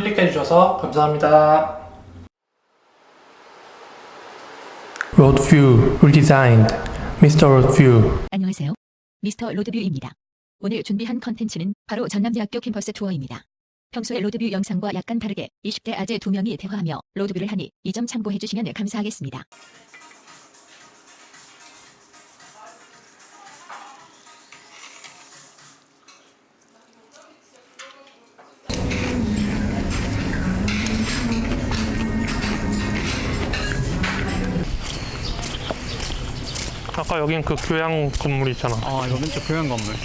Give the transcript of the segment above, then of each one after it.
클릭해 주셔서 감사합니다. Road View Redesigned Mr. Road View 안녕하세요. 미스터 로드뷰입니다. 오늘 준비한 컨텐츠는 바로 전남대학교 캠퍼스 투어입니다. 평소의 로드뷰 영상과 약간 다르게 20대 아재 두 명이 대화하며 로드뷰를 하니 이 점 참고해 주시면 감사하겠습니다. 아까 여긴 그 교양 건물 있잖아. 아 이거 왼쪽 교양 건물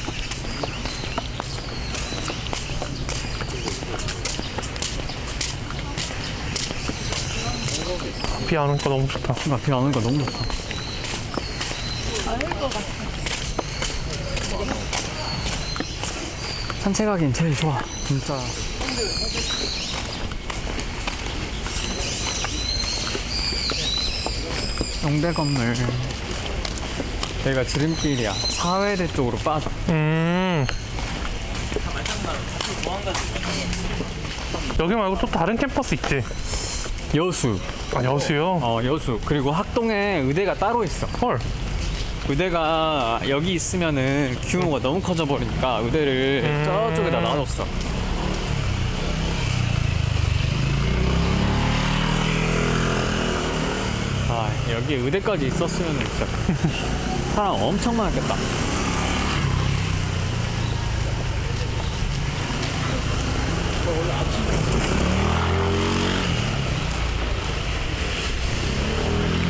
비 안 오니까 너무 좋다. 뭔가 비안 오니까 너무 좋다 산책하기엔 제일 좋아 진짜 용대 건물 여기가 지름길이야 사회대 쪽으로 빠져 음. 여기 말고 또 다른 캠퍼스 있지? 여수 아 여수요? 어 여수 그리고 학동에 의대가 따로 있어 헐. 의대가 여기 있으면은 규모가 너무 커져 버리니까 의대를 음. 저쪽에다 놔뒀어. 아 여기 의대까지 있었으면 진짜 사람 엄청 많았겠다.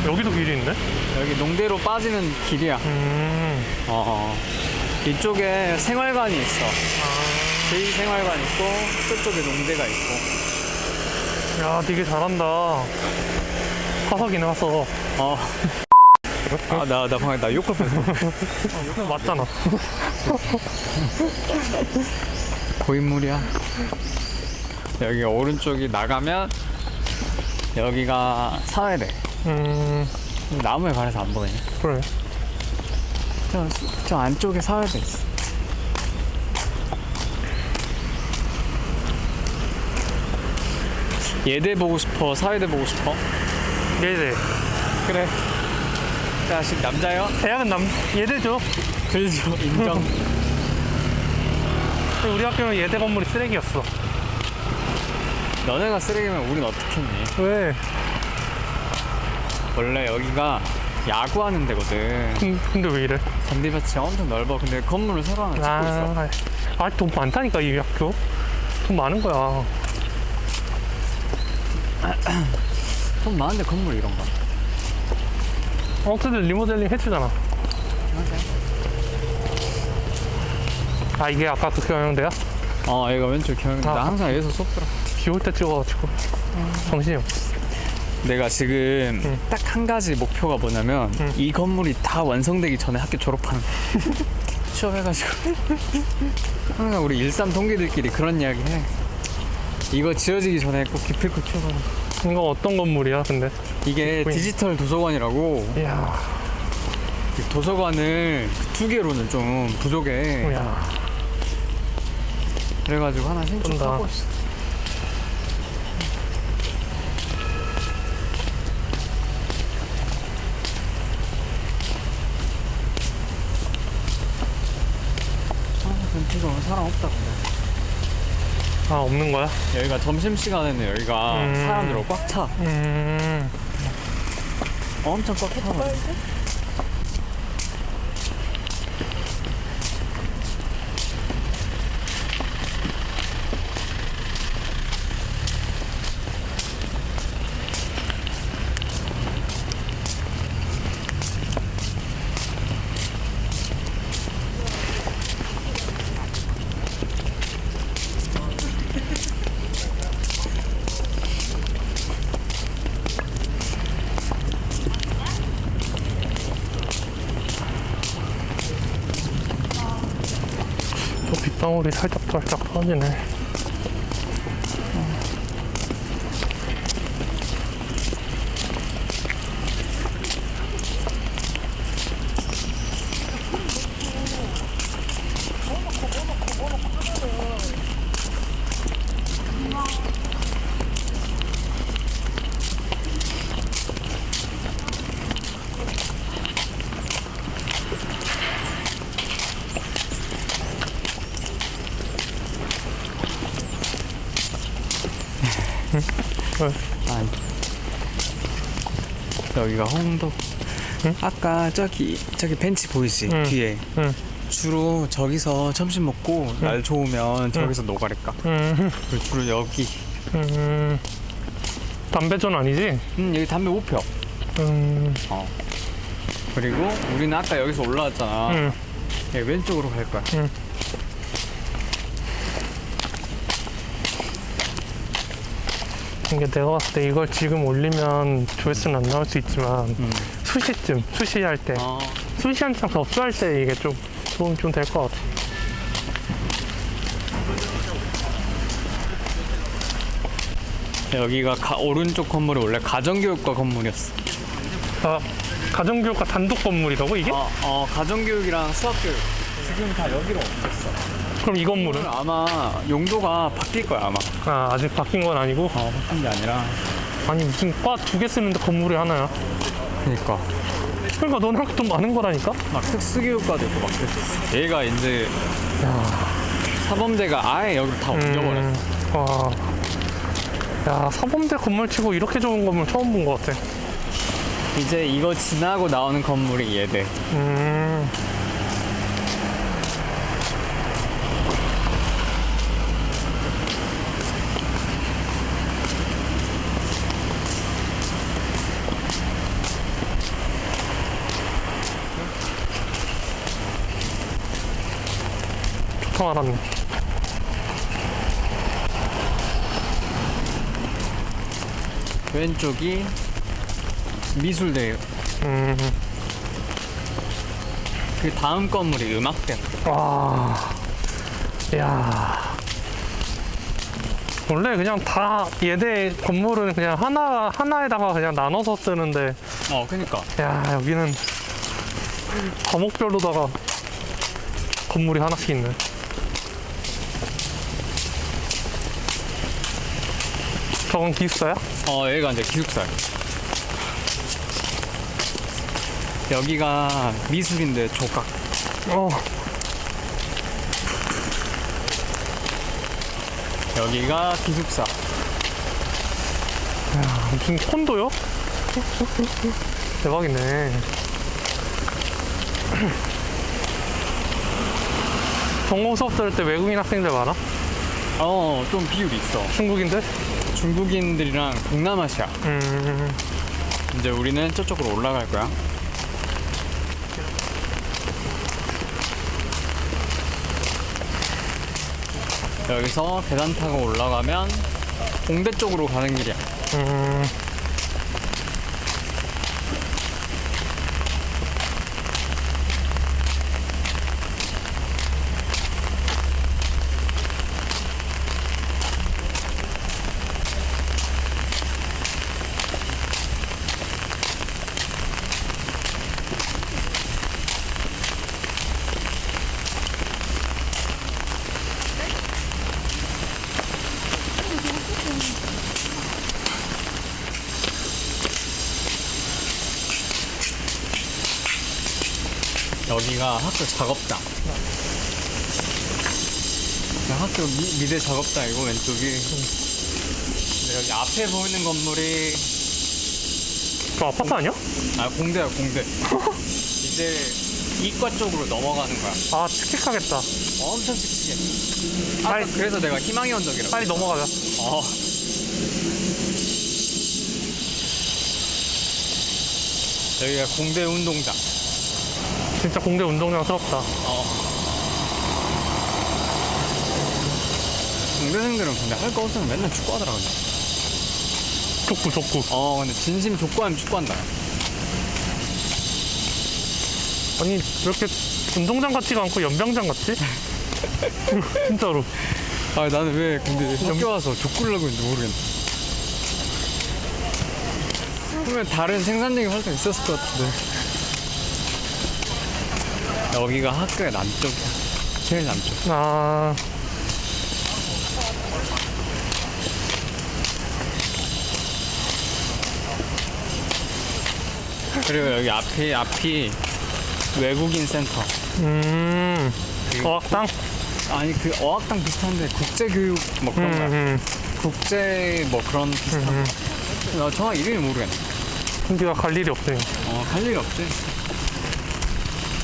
여기도 길이 있네? 여기 농대로 빠지는 길이야. 음. 어, 어. 이쪽에 생활관이 있어. 제2생활관 있고 저쪽에 농대가 있고. 야, 되게 잘한다. 화석이네, 화석. 어. 아, 나, 나 방금 나 욕할 뻔했어. 근데 맞잖아. 고인물이야. 여기 오른쪽이 나가면 여기가 사회대. 음, 나무에 가려서 안 보이네. 그래. 저, 저 안쪽에 사회대 있어. 예대 보고 싶어? 사회대 보고 싶어? 예대. 그래. 자식 남자요? 대학은 남, 예대죠. 그렇죠. 인정. 우리 학교는 예대 건물이 쓰레기였어. 너네가 쓰레기면 우린 어떻겠니? 왜? 원래 여기가 야구하는 데거든. 근- 근데 왜 이래? 잔디밭이 엄청 넓어. 근데 건물을 새로 하나 짓고 있어. 아, 아, 돈 많다니까, 이 학교. 돈 많은 거야. 돈 많은데 건물 이런가? 어떻게든 리모델링 해주잖아. 아, 이게 아까 그 경영대야? 어, 얘가 왼쪽 경영. 아. 나 항상 여기서 수업 들어. 비올 때 찍어가지고. 정신이 없어. 내가 지금 응. 딱한 가지 목표가 뭐냐면 응. 이 건물이 다 완성되기 전에 학교 졸업하는 거. 취업해가지고 항상 우리 일산 동기들끼리 그런 이야기 해. 이거 지어지기 전에 꼭 기필코 취업하는 거. 이거 어떤 건물이야, 근데? 이게 보이네. 디지털 도서관이라고 이야, 이 도서관을 그두 개로는 좀 부족해. 이야. 그래가지고 하나 신청하고. 있어. 아, 오늘 사람 없다 근데. 아, 없는 거야? 여기가 점심시간에는 여기가 음. 사람들로 꽉 차. 음, 엄청 꽉 차. 또 빗방울이 살짝 살짝 떨어지네. 여기가 홍도. 응? 아까 저기 저기 벤치 보이지 응. 뒤에 응. 주로 저기서 점심 먹고 날 좋으면 저기서 노가리까. 음, 그리고 주로 여기. 음, 담배전 아니지? 음 여기 담배 못 펴. 음, 어. 그리고 우리는 아까 여기서 올라왔잖아. 음, 예, 왼쪽으로 갈 거야. 음. 이게 내가 봤을 때 이걸 지금 올리면 조회수는 안 나올 수 있지만 음. 수시쯤 수시할 때 어. 수시 한창 접수할 때 이게 좀 도움이 좀 될 것 같아. 여기가 가- 오른쪽 건물이 원래 가정교육과 건물이었어. 아, 가정교육과 단독 건물이라고 이게? 어, 어 가정교육이랑 수학교육 지금 다 여기로 옮겼어. 그럼 이 건물은? 아마 용도가 바뀔 거야 아마. 아, 아직 바뀐 건 아니고 어 바뀐 게 아니라. 아니 무슨 과 두 개 쓰는데 건물이 하나야. 그러니까 그러니까 너네랑 돈 많은 거라니까? 막 특수교육과도 있고 막 그랬어. 얘가 이제 야, 사범대가 아예 여기로 다 옮겨버렸어. 음, 와. 야, 사범대 건물 치고 이렇게 좋은 건물 처음 본 것 같아. 이제 이거 지나고 나오는 건물이 얘대. 음. 말았네. 왼쪽이 미술대. 음. 그 다음 건물이 음악대. 와, 야. 원래 그냥 다 예대 건물은 그냥 하나 하나에다가 그냥 나눠서 쓰는데, 어, 그니까. 야 여기는 과목별로다가 건물이 하나씩 있네. 저건 기숙사야? 어, 여기가 이제 기숙사야. 여기가 미술인데 조각. 어, 여기가 기숙사. 야, 무슨 콘도요? 대박이네. 전공 수업 들을 때 외국인 학생들 많아? 어, 좀 비율이 있어. 중국인들? 중국인들이랑 동남아시아. 음, 이제 우리는 저쪽으로 올라갈 거야. 여기서 계단 타고 올라가면 공대 쪽으로 가는 길이야. 음. 여기가 학교 작업장. 학교 미, 미대 작업장이고 왼쪽이. 근데 여기 앞에 보이는 건물이 저 아파트 아니야? 아 공대야 공대. 이제 이과 쪽으로 넘어가는 거야. 아, 칙칙하겠다. 엄청. 아까 빨리- 그래서 내가 희망의 언덕이라고. 빨리 넘어가자. 어. 여기가 공대 운동장. 진짜 공대 운동장스럽다. 어. 공대생들은 근데 할 거 없으면 맨날 축구하더라 근데. 족구, 족구. 어 근데 진심 족구하면 축구한다. 아니, 왜 이렇게 운동장 같지가 않고 연병장 같지? 진짜로. 아 나는 왜 근데 학교 와서 족구를 하고 있는지 모르겠네. 그러면 다른 생산적인 활동 있었을 것 같은데. 여기가 학교의 남쪽이야. 제일 남쪽. 아, 그리고 여기 앞이 앞이 외국인 센터. 음, 그리고 어학당? 아니 그 어학당 비슷한데 국제교육 뭐 그런 음, 거야. 음. 국제 뭐 그런 비슷한 음, 나 정확히 이름이 모르겠네 우리가 갈 일이 없어요. 어갈 일이 없지